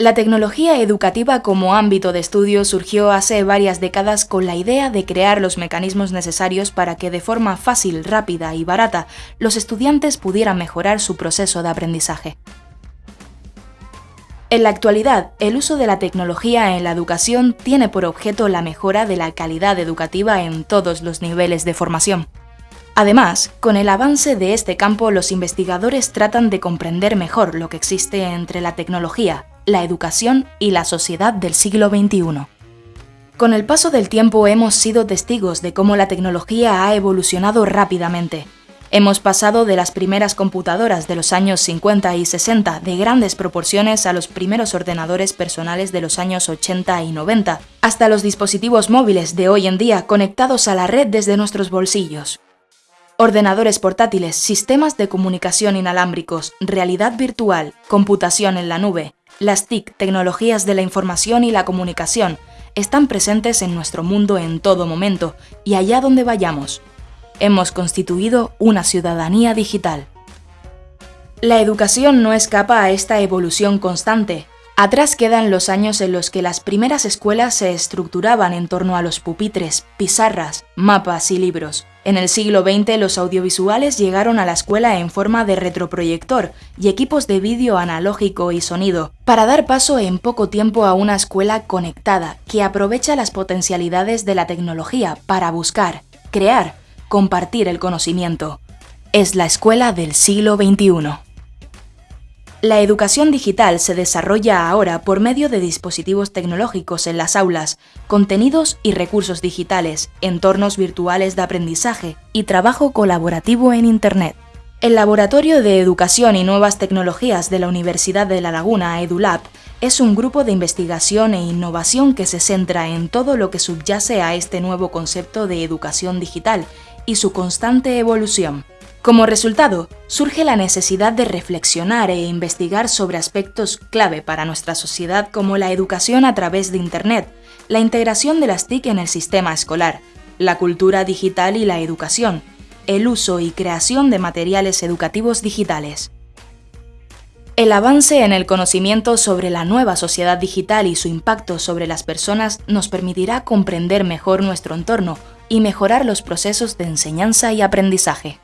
La tecnología educativa como ámbito de estudio surgió hace varias décadas con la idea de crear los mecanismos necesarios para que de forma fácil, rápida y barata los estudiantes pudieran mejorar su proceso de aprendizaje. En la actualidad, el uso de la tecnología en la educación tiene por objeto la mejora de la calidad educativa en todos los niveles de formación. Además, con el avance de este campo, los investigadores tratan de comprender mejor lo que existe entre la tecnología, la educación y la sociedad del siglo XXI. Con el paso del tiempo hemos sido testigos de cómo la tecnología ha evolucionado rápidamente. Hemos pasado de las primeras computadoras de los años 50 y 60 de grandes proporciones a los primeros ordenadores personales de los años 80 y 90, hasta los dispositivos móviles de hoy en día conectados a la red desde nuestros bolsillos. Ordenadores portátiles, sistemas de comunicación inalámbricos, realidad virtual, computación en la nube, las TIC, tecnologías de la información y la comunicación, están presentes en nuestro mundo en todo momento y allá donde vayamos. Hemos constituido una ciudadanía digital. La educación no escapa a esta evolución constante. Atrás quedan los años en los que las primeras escuelas se estructuraban en torno a los pupitres, pizarras, mapas y libros. En el siglo XX los audiovisuales llegaron a la escuela en forma de retroproyector y equipos de vídeo analógico y sonido, para dar paso en poco tiempo a una escuela conectada que aprovecha las potencialidades de la tecnología para buscar, crear, compartir el conocimiento. Es la escuela del siglo XXI. La educación digital se desarrolla ahora por medio de dispositivos tecnológicos en las aulas, contenidos y recursos digitales, entornos virtuales de aprendizaje y trabajo colaborativo en Internet. El Laboratorio de Educación y Nuevas Tecnologías de la Universidad de La Laguna, EduLab, es un grupo de investigación e innovación que se centra en todo lo que subyace a este nuevo concepto de educación digital y su constante evolución. Como resultado, surge la necesidad de reflexionar e investigar sobre aspectos clave para nuestra sociedad como la educación a través de Internet, la integración de las TIC en el sistema escolar, la cultura digital y la educación, el uso y creación de materiales educativos digitales. El avance en el conocimiento sobre la nueva sociedad digital y su impacto sobre las personas nos permitirá comprender mejor nuestro entorno y mejorar los procesos de enseñanza y aprendizaje.